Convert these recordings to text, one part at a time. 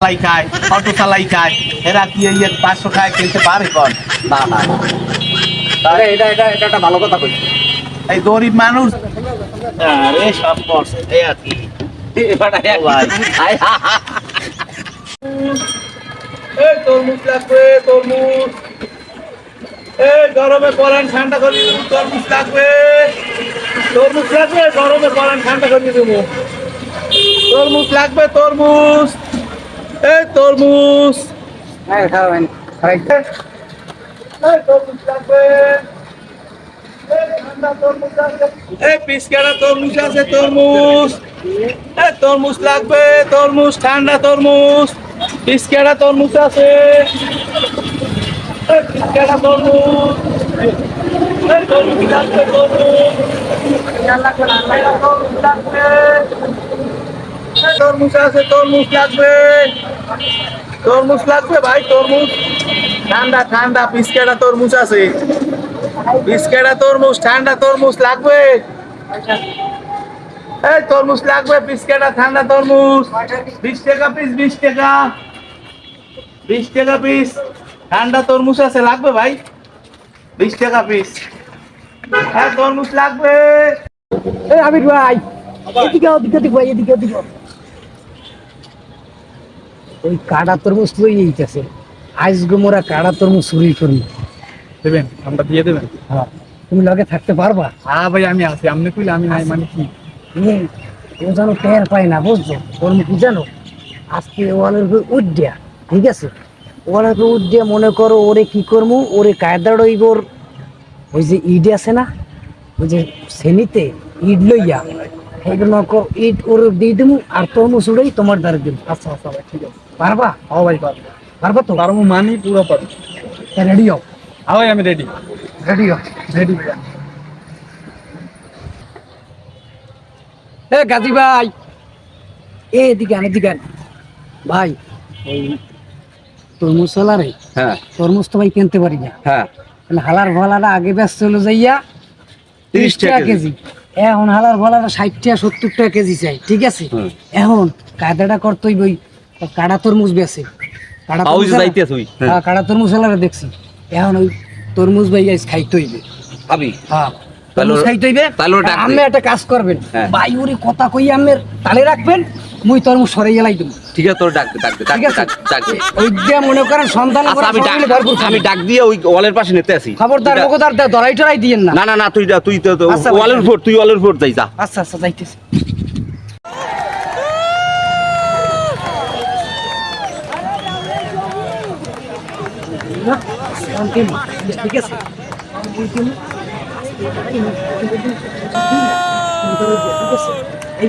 চালাই খায় অটো চালাই খায় এরা কি এই এক পাঁচশো খায় কিনতে পারে কন? না না। না। তাহলে এটা এটা এটা একটা ভালো কথা এই গরিব মানুষ। আরে সব করছে এই আর কি। তরমুজ লাগবে তরমুজ। এই গরমে পরান ঠান্ডা করে দেবো তরমুজ লাগবে। তরমুজ লাগবে গরমে পরান ঠান্ডা করে দেবো। তরমুজ লাগবে তরমুজ। এই তরমুজ। হ্যাঁ খাবেন। এই তরমুজ লাগবে। ঠান্ডা তরমুজ আছে তরমুজ। এই তরমুজ লাগবে তরমুজ ঠান্ডা তরমুজ। পিসকাটা তরমুজ আছে। এই পিসকাটা তরমুজ। তরমুজ লাগবে তরমুজ। তরমুজ লাগবে তরমুজ আছে তরমুজ লাগবে। তরমুজ লাগবে ভাই, তরমুজ। ঠান্ডা ঠান্ডা পিসকেটা তরমুজ আছে। পিসকেটা তরমুজ, ঠান্ডা তরমুজ লাগবে। এই তরমুজ লাগবে পিসকেটা ঠান্ডা তরমুজ। বিশ টাকা পিস বিশ টাকা। বিশ টাকা পিস ঠান্ডা তরমুজ আছে, লাগবে ভাই। বিশ টাকা পিস হ্যাঁ তরমুজ লাগবে। এই আমির ভাই, এদিকে ওদিকে ভাই এদিকে ওদিকে ওই কাটা তরমুজ লই এইতেছে আজকে মোরা কাটা তরমুজ চুরি করব দেবেন? আমরা দিয়ে দেবেন? হ্যাঁ। তুমি লগে থাকতে পারবা? হ্যাঁ ভাই আমি আছি। আপনি কইলে আমি নাই মানে কি? ও যেন টের পায় না বুঝছ? ওর কি জানো আজকে ওয়ালের উপর উদ্যা ঠিক আছে? ওয়ালের উপর উদ্যা মনে করো ওরে কি করব ওরে কায়দা রইবর ওই যে ইট আছে না? ওই যে শ্রেণীতে ইট লইয়া ইট ওর দিয়ে দেবো আর তরমুজ উড়েই তোমার দ্বারা দেবো আচ্ছা আচ্ছা ভাই ঠিক আছে। পারবা? হ্যাঁ ভাই পারব। পারবা তো? পারব মানি পুরো পারব। রেডি হও। হ্যাঁ ভাই আমি রেডি রেডি হও রেডি এ গাজী ভাই। এ এদিকে আন এদিকে ভাই ওই তরমুজ হ্যাঁ। তরমুজ তো ভাই কিনতে পারি না। হ্যাঁ। হালার ভলাটা আগে ব্যস্ত চলে যাইয়া 30 টাকা কেজি। এখন হালার বলার ষাটটা সত্তরটা সত্তর টাকা কেজি চাই ঠিক আছে? এখন কাদাটা করতোই বই কাড়া তরমুজ বেছে। কাড়া হ্যাঁ কাড়া তরমুজ হালারে দেখছি। এখন ওই তরমুজ ভাই খাইতে হইবে। হ্যাঁ। একটা কাজ করবেন। হ্যাঁ। কথা কই আমের তালে রাখবেন মুই তরমুজ সরে গেলাই দেবো। ঠিক আছে তোর ডাক ডাক ওই যে মনে করেন সন্তান আচ্ছা আমি ডাক আমি ডাক দিয়ে ওই ওয়ালের পাশে নিতে আসি। খবরদার দরাই টরাই দিয়েন না। না না না তুই তুই তো- আচ্ছা। ওয়ালের উপর তুই ওয়ালের উপর যাই যা। আচ্ছা আচ্ছা যাইতেছি। ঠিক আছে? এই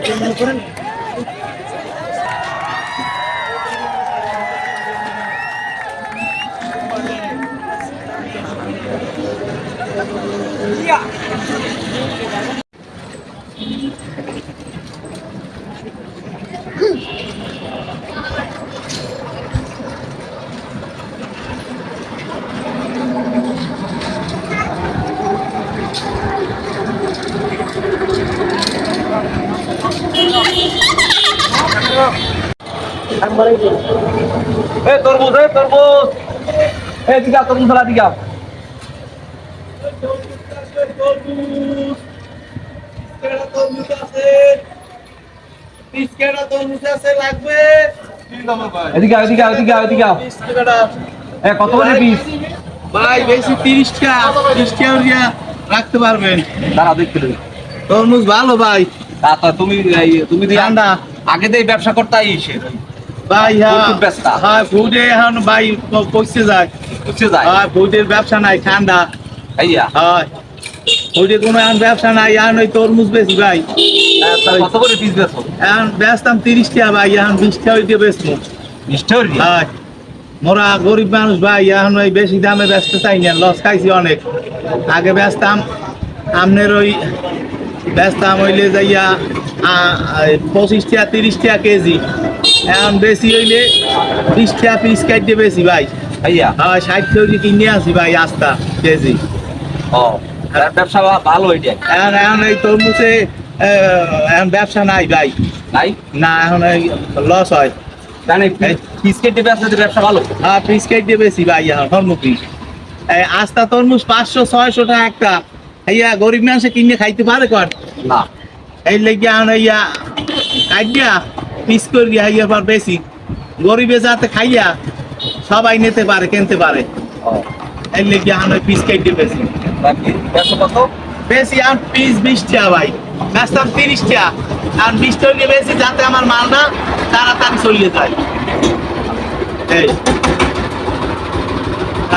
এ তরমুজ এ তরমুজ। দিকে তরমুজ ফেলা দিকে কত করে পিস ভাই বেশি তিরিশ টাকা তিরিশ টাকা রাখতে পারবেন। দাঁড়া দেখতে তরমুজ ভালো ভাই। আচ্ছা তুমি তুমি দিয়ে ঠান্ডা। আগে দিয়ে ব্যবসা করতে আইসে ভাই হ্যাঁ। ফুড। হ্যাঁ এখন ভাই যায়। যায়? হ্যাঁ ফুডের ব্যবসা নাই ঠান্ডা। আইয়া হয় ফুডে কোনো এখন ব্যবসা নাই এখন ওই তরমুজ বেশি ভাই। কত করে পিস বেচো এখন বেচতাম তিরিশ টাকা ভাই এখন বিশ টাকা দিয়ে বেচবো হয় মোরা গরিব মানুষ ভাই এখন ওই বেশি দামে বেচতে চাই না লস খাইছি অনেক। আগে ব্যস্তাম আমনের ওই বেচতাম হইলে যাইয়া পঁচিশ টাকা তিরিশ কেজি। এখন বেশি হইলে বিশ টাকা পিস কাটিয়ে বেশি ভাই। আইয়া হ্যাঁ ষাট কেজি কিনে আসি ভাই আস্তা কেজি। ও ব্যবসা ভালো এটা এখন এখন এই তরমুজে এখন ব্যবসা নাই ভাই। নাই? না এখন লস হয়। তাহলে বিস্কিট দিয়ে ব্যবসা ব্যবসা ভালো? হ্যাঁ দিয়ে বেশি ভাই এখন আস্তা তরমুজ পাঁচশো ছয়শো টাকা একটা। এইয়া গরিব মানুষে কিনে খাইতে পারে কর? না। এই লেগে এখন ইয়া কাটিয়া পিস করিয়া ইয়া পর বেশি। গরিবে যাতে খাইয়া সবাই নিতে পারে কিনতে পারে। এই লেগে এখন ওই পিস কেট দিয়ে বেশি বেশি আর পিস বিশ টাকা ভাই। ব্যস্তাম তিরিশ টাকা আর বিশ টাকা বেশি যাতে আমার মালটা তাড়াতাড়ি চলিয়ে যায়। এই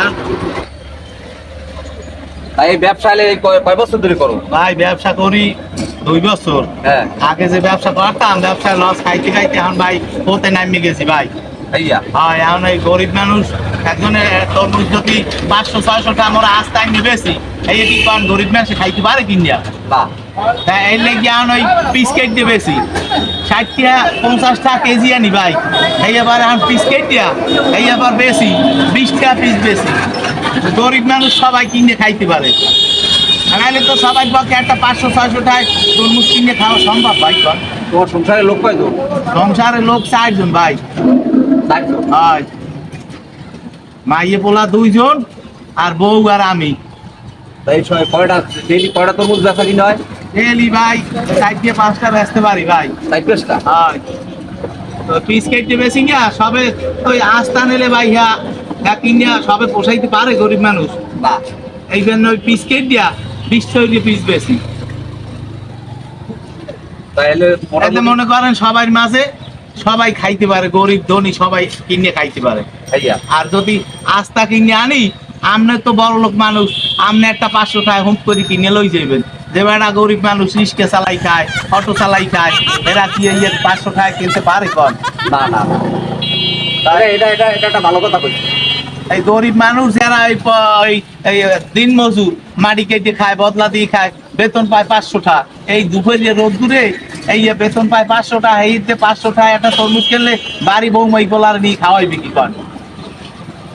আর তাই এই ব্যবসা কয় বছর ধরে করো? ভাই ব্যবসা করি দুই বছর। হ্যাঁ। আগে যে ব্যবসা করতাম ব্যবসায় লস খাইতে খাইতে এখন ভাই হতে নামিয়ে গেছি ভাই। এখন এই গরিব মানুষ একজনের তরমুজ যদি পাঁচশো ছয়শো টাকা আমরা আস্তায় নিয়ে বেশি এই কি কারণ গরিব মানুষ খাইতে পারে কিনিয়া তা এই লেগে এখন ওই পিস কেট দিয়ে বেশি ষাট টাকা পঞ্চাশ টাকা কেজি আনি ভাই। এই এবার এখন পিস কেট দিয়া এই এবার বেশি বিশ টাকা পিস বেশি গরিব মানুষ সবাই কিনে খাইতে পারে। নাহলে তো সবাই পক্ষে একটা পাঁচশো ছয়শো টাকায় তরমুজ কিনে খাওয়া সম্ভব ভাই তোমার সংসারে লোক কয়জন? সংসারে লোক চারজন ভাই। হয়। মাইয়ে পোলা দুইজন আর বউ আর আমি। এই সময় কয়টা ডেলি কয়টা তরমুজ ব্যবসা কিনা হয়? ডেলি ভাই চার দিয়ে পাঁচটা বেচতে পারি ভাই। তাই পেস্টা হয়। তো পিস কেটে বেশি গিয়া সবে ওই আস্তা নিলে ভাই হ্যাঁ হ্যাঁ কিনিয়া সবে পোষাইতে পারে গরিব মানুষ। এই জন্য ওই পিস কেট দিয়া বিশ ছয় পিস বেশি তাহলে মনে করেন সবার মাঝে সবাই খাইতে পারে গরিব ধনী সবাই কিনে খাইতে পারে। আর যদি আস্তা কিনে আনি আমনে তো বড় লোক মানুষ আমনে একটা পাঁচশো টাকা হুম করে কিনে লই যাবেন যে বেড়া গরিব মানুষ রিক্সা চালাই খায় অটো চালাই খায় এরা কি পাঁচশো টাকা কিনতে পারে কন? না না। না। এটা এটা এটা একটা ভালো কথা বলছি এই গরিব মানুষ যারা এই ওই এই দিন মজুর মাটি কেটে খায় বদলা দিয়ে খায় বেতন পায় পাঁচশো টাকা এই দুপুরে রোদ্দুরে এই যে বেতন পায় পাঁচশো টাকা এই যে পাঁচশো টাকা একটা তরমুজ কিনলে বাড়ি বৌমাই গোলার নিয়ে খাওয়াই বিক্রি কর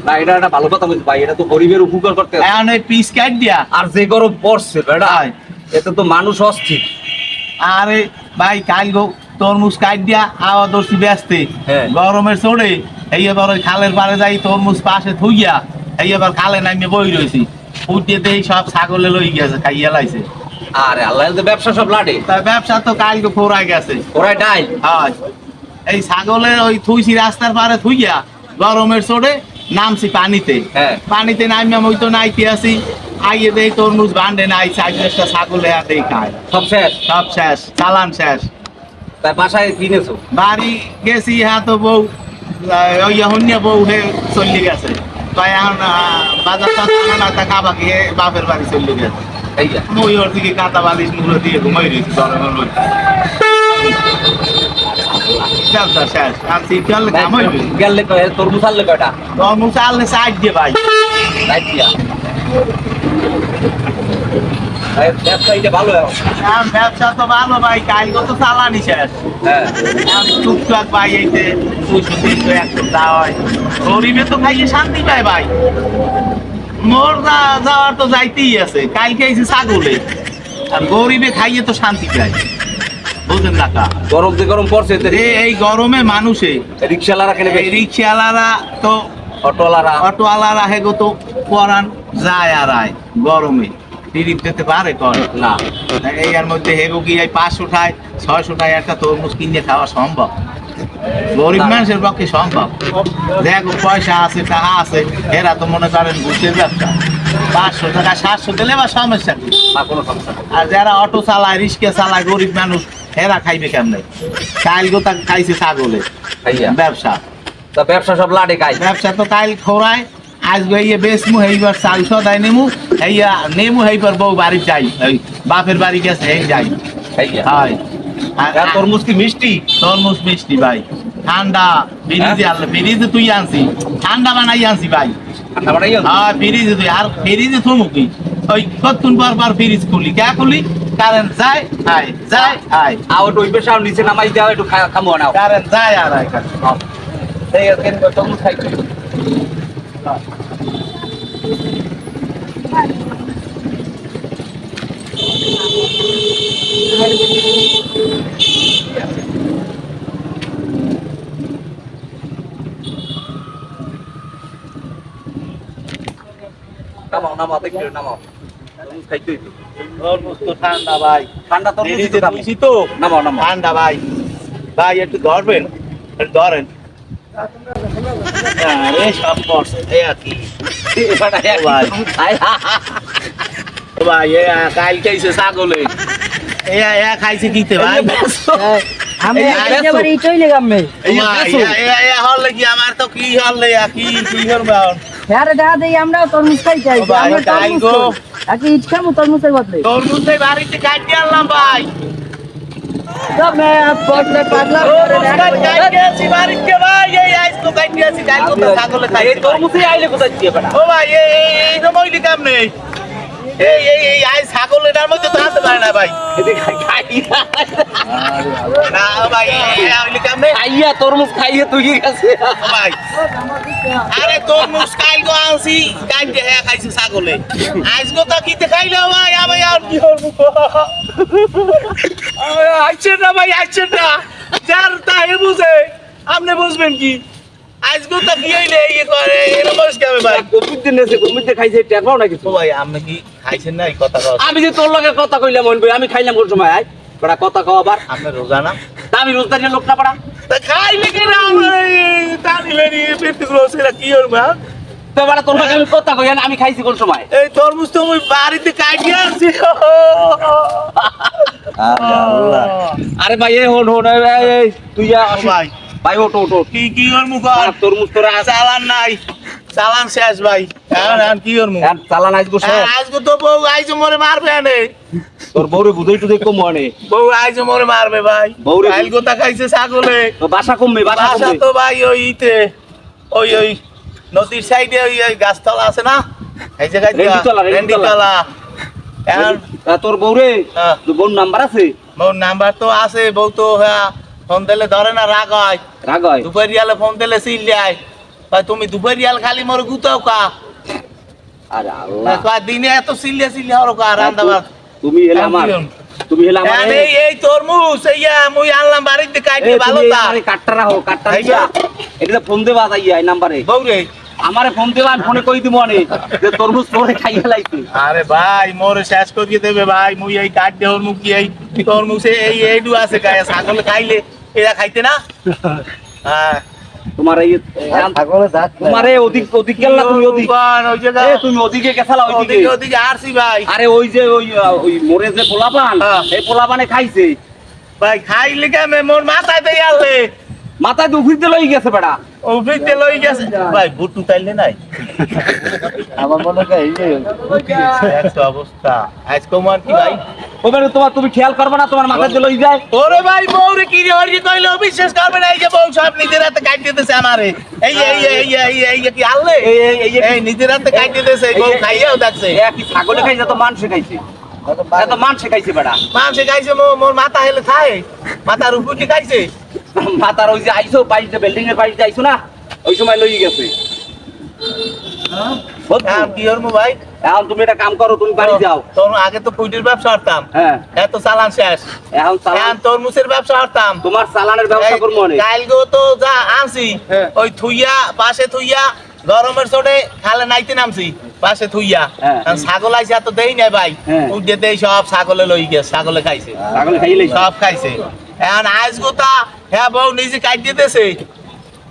না এটা একটা ভালো কথা বলছি ভাই এটা তো গরিবের উপকার করতে। এখন পিস কাট দিয়া আর যে গরম পড়ছে। এতে তো মানুষ অস্থির আরে ভাই কাল গো তরমুজ কাট দিয়া আওয়া দর্শি ব্যস্তে। হ্যাঁ। গরমের চড়ে এই এবার ওই খালের পাড়ে যাই তরমুজ পাশে থুইয়া এই এবার খালে নামিয়ে বই রয়েছি দেই সব ছাগলে লই গেছে খাইয়া লাইছে। আরে আল্লাহ তো ব্যবসা সব লাটে তা ব্যবসা তো কাল গো গেছে। ওরাই ডাই হয়। এই ছাগলের ওই থুইছি রাস্তার পাড়ে থুইয়া গরমের চড়ে নামছি পানিতে। হ্যাঁ। পানিতে নামিয়া মই তো নাইতে আসি। আইয়ে দেই তরমুজ বান্ডে নাই চার পাঁচটা ছাগলে দেই খায়। সব শেষ? সব শেষ চালান শেষ। তাই বাসায় কিনেছো? বাড়ি গেছি হ্যাঁ তো বউ ওই হন্যা বউ হে চলে গেছে। তাই এখন বাজার টাজার না তা খাবা গিয়ে বাপের বাড়ি চলে গেছে। মই ওর দিকে কাঁথা বালিশ মুলো দিয়ে ঘুমাই রয়েছি গরমের মধ্যে। তরমুজ আনলে কয়টা? তরমুজ আনলে সাইড দিয়ে ভাই। তাই দিয়া ভালো এখন। এখন ব্যবসা তো ভালো ভাই কাল তো চালানি শেষ। হ্যাঁ। এখন টুকটাক ভাই এইতে দুইশো তিনশো একশো দেওয়া হয়। গরিবে তো খাইয়ে শান্তি পায় ভাই। মোর যাওয়ার তো যাইতেই আছে কালকে আইছে ছাগলে। আর গরিবে খাইয়ে তো শান্তি পায়। বুঝেন না কা? গরম যে গরম পড়ছে এই গরমে মানুষে। রিক্সাওয়ালারা কেনে এই বেশি। রিক্সাওয়ালারা তো অটোওয়ালারা। অটোওয়ালারা হেগো তো পরান যায় আর আয় গরমে। টিরিপ দিতে পারে কর না। এই এর মধ্যে হেগো কি এই পাঁচশো টায় ছয়শো টায় একটা তরমুজ কিনে খাওয়া সম্ভব। গরিব মানুষের পক্ষে সম্ভব। দেখো পয়সা আছে টাকা আছে এরা তো মনে করেন ঘুষের ব্যবসা। পাঁচশো টাকা সাতশো দিলে বা সমস্যা কি? কোনো সমস্যা আর যারা অটো চালায় রিক্সা চালায় গরিব মানুষ এরা খাইবে কেমনে? কাইল গোতা খাইছে ছাগলে। ব্যবসা। তা ব্যবসা সব লাটে খাই ব্যবসা তো কাইল খোরায় আজ গইয়ে বেসমু হেইবার চাল সদাই নেমু হেইয়া নেমু হেইবার বউ বাড়ি যাই ওই বাপের বাড়ি গেছে হেই যাই। হয়। আর তরমুজ কি মিষ্টি? তরমুজ মিষ্টি ভাই। ঠান্ডা ফ্রিজে আনলে ফ্রিজে তুই আনছি। ঠান্ডা বানাই আনছি ভাই। ঠান্ডা বানাই হ্যাঁ ফ্রিজে তুই। আর ফ্রিজে থমু কি? ওই কতক্ষণ পর পর ফ্রিজ খুলি। কে খুলি? কারেন্ট যায় আয় যায় আয়। একটু ওই পেশা নিচে নামাই দেওয়া একটু খামো নাও কারেন্ট যায় আর আয় খালি। এই কেন তরমুজ খাইছো। নামাও নামাও দেখি নামাও। খাইতেই তো। তরমুজ ঠান্ডা ভাই। ঠান্ডা তরমুজ তো দামি তো। নামাও নামাও। ঠান্ডা ভাই। ভাই একটু ধরবেন ধরেন। আরে সব করছে এই কি ভাই। এ কাল খাইছে ছাগলে। এ এ খাইছে কিতে ভাই? আমি এই আইসো। একেবারে চলে গামে ও ভাই এ এ- হলে আমার তো কি হলে কি কি করবে এখন? হ্যাঁ দেই আমরা তরমুজ খাই চাই আমরা তরমুজ গো। ইট খাব তরমুজের বদলে? তরমুজ বাড়িতে কাটিয়ে আনলাম ভাই। সব মে পটলে পাতলা করে তরমুজ আছি বাড়িতে ভাই এই তো আছি ছাগলে এই খাইছে ভাই। তরমুজই আইলে কোথায় দিয়ে বেটা ও ভাই এই এই এই সময় নেই? এই এই এই আই ছাগল এটার মধ্যে তো আনতে পারে না ভাই। এদিকে খাই খাই না ভাই এই এই এই নেই? খাইয়া তরমুজ খাইয়ে তুই গেছে ভাই। আরে তোর মুস্কাইল গো আনছি হ্যাঁ খাইছে ছাগলে। আইস গো তো কিতে খাইলো ভাই আমি আর কি করব? আইছে না ভাই আইছে না। যার তাই বুঝে আপনি বুঝবেন কি? গো তো কি হইলে ইয়ে করে এরকম কেমন ভাই। কোভিড দিন এসে কোভিড দিয়ে খাইছে টের পাও নাকি ভাই আপনি কি খাইছেন না এই কথা আমি যে তোর লগে কথা কইলাম মন আমি খাইলাম কোন সময় আয়। বড়া কথা কও আবার। আপনি রোজা না? আমি রোজদারি লোক না পাড়া তা খাইলে কি না তানিলে নি পেট গ্রোসেরা কি হল মা? তো বড়া তোর লগে আমি কথা কই আমি খাইছি কোন সময়? এই তরমুজ তো আমি বাড়িতে কাটিয়ে আনছি। আরে ভাই এই হন হন এই, তুই ভাই। ভাই ওটো ওটো কি কি ওর মুখ আর? তরমুজ তোরা চালান নাই। চালান শেষ ভাই। এখন এখন কি ওর মুখ? আর চালান আইস গোসে আজকে তো বউ আইজো মরে মারবে আনে। তোর বউরে বুঝাই টুদাই কম মনে। বউ আইজো মরে মারবে ভাই। বউরে কাইল গোতা খাইছে ছাগলে। বাসা কমবে বাসা বাসা কমবে। তো ভাই ওই ইতে ওই ওই নদীর সাইডে ওই ওই গাছতলা আছে না? এই জায়গায় রেন্ডিতলা, রেন্ডিতলা। রেন্ডিতলা। এখন তা তোর বউরে হ্যাঁ। তোর বউর নাম্বার আছে? বউর নাম্বার তো আছে বউ তো হ্যাঁ ফোন দিলে ধরে না রাগ হয়। রাগ হয়? দুপুরিয়ালে ফোন দিলে সিল যায় ভাই তুমি দুপুরিয়াল খালি মোর গুতাও কা আরে আল্লাহ। কয় দিনে এত সিলিয়া সিলিয়া হরো কা রান্দা তুমি হেলে আমার তুমি হেলে আমার এই এই তরমুজ এইয়া মুই আনলাম বাড়িতে কাইতে ভালো তা কাটটা রাখো কাটটা এই এটা ফোন দেবা যাইয়া এই নাম্বারে। বউরে আমারে ফোন দেবা আমি ফোনে কই দিব অনেক যে তরমুজ তোরে খাইয়া লাইছি। আরে ভাই মোরে শেষ করিয়ে দেবে ভাই মুই এই কাট দে ওর মুখ কি এই তরমুজ এই এইডু আছে গায়ে ছাগল খাইলে। এরা খাইতে না? হ্যাঁ। তোমার এই তোমার এই অধিক অধিক গেল না তুমি অধিক ওই জায়গা তুমি ওদিকে গেছালা ওইদিকে। ওদিকে ওদিকে আরছি ভাই। আরে ওই যে ওই ওই মোরে যে পোলাপান হ্যাঁ। এই পোলাপানে খাইছে। ভাই খাইলে কেমন? মোর মাথায় দিয়ে আনলে মাথায় দুফিতে লই গেছে বেড়া। লই গেছে। ভাই বুটু তাইলে নাই? আমার মনে হয় এই যে অবস্থা। আজকে মার কি ভাই? ওখানে তোমার তুমি খেয়াল করবে না তোমার মাথায় দিয়ে লই যায়। ওরে ভাই বউরে কি রে হরি কইলো? বিশ্বাস করবে না এই যে বউ সব নিজের হাতে কাট দিতেছে আমারে। এই এই এই এই এই কি আনলে এই এই এই নিজের হাতে কাট দিতেছে বউ খাইয়াও দেখছে এ কি ছাগলে খাইছে তো মান শেখাইছে। এত মান শেখাইছে বেড়া। মানুষে খাইছে মোর মোর মাথা হেলে খায় মাথার উপর কি খাইছে? মাথার ওই যে আইসো পাইছে বিল্ডিং এর পাইছে আইসো না ওই সময় লই গেছে। বুঝছ? এখন কি হরমু ভাই এখন তুমি একটা কাম করো তুমি বাড়ি যাও। তোর আগে তো ফুটির ব্যবসা করতাম। হ্যাঁ। এত চালান শেষ। এখন চালান তরমুজের ব্যবসা করতাম। তোমার চালানের ব্যবস্থা করব অনেক। তো যা আনছি হ্যাঁ। ওই থুইয়া পাশে থুইয়া গরমের চোটে খালে নাইতে নামছি পাশে থুইয়া। হ্যাঁ। ছাগল আইসা তো দেই নাই ভাই। হ্যাঁ। উঠে দেই সব ছাগলে লই গেছে ছাগলে খাইছে। ছাগলে খাইলে সব খাইছে। এখন আজ গোতা হ্যাঁ বউ নিজে কাট দিতেছে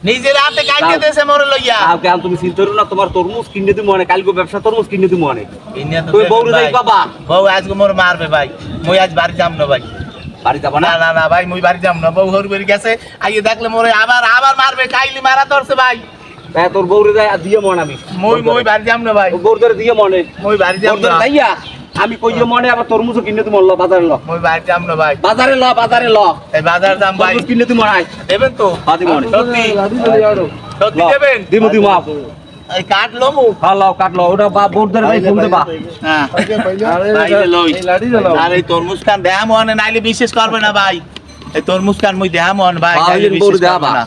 নিজের হাতে কাট দিতেছে মরে লইয়া। এখন তুমি চিন্তা করো না তোমার তরমুজ কিনে দিব অনেক। কালকে ব্যবসা তরমুজ কিনে দিব অনেক। তুই ভাই। যাই বাবা বউ আজকে মোর মারবে ভাই। মুই আজ বাড়ি যাম না ভাই। বাড়ি যাব না? না না ভাই মুই বাড়ি যাম না। বউ হরি বেরি গেছে। আইয়ে দেখলে মোরে আবার আবার মারবে। কাইলি মারা ধরছে ভাই। তোর বউরে আর দিয়ে মন আমি। মুই মুই বাড়ি যাম না ভাই। বউর দিয়ে মনে। মুই বাড়ি যাম না। আমি কইয়ে মনে আবার তরমুজও কিনে দিব ল বাজারে ল। মুই বাড়ি যাম না ভাই। বাজারে ল বাজারে ল। এই বাজার দাম ভাই। তরমুজ কিনে দিব মনে দেবেন তো? হাতি মনে সত্যি। সত্যি দেবেন? দিব দিব এই কাঠ লমু? হ্যাঁ লাও কাটলো ওটা বা বউর ধরে যাই ফোন দেবা। হ্যাঁ। ভাই রে লই। আর এই তরমুজ খান দেহা মনে নাইলে বিশেষ করবে না ভাই। এই তরমুজ খান মই দেহা মন ভাই ভাই, বিশেষ করবে না।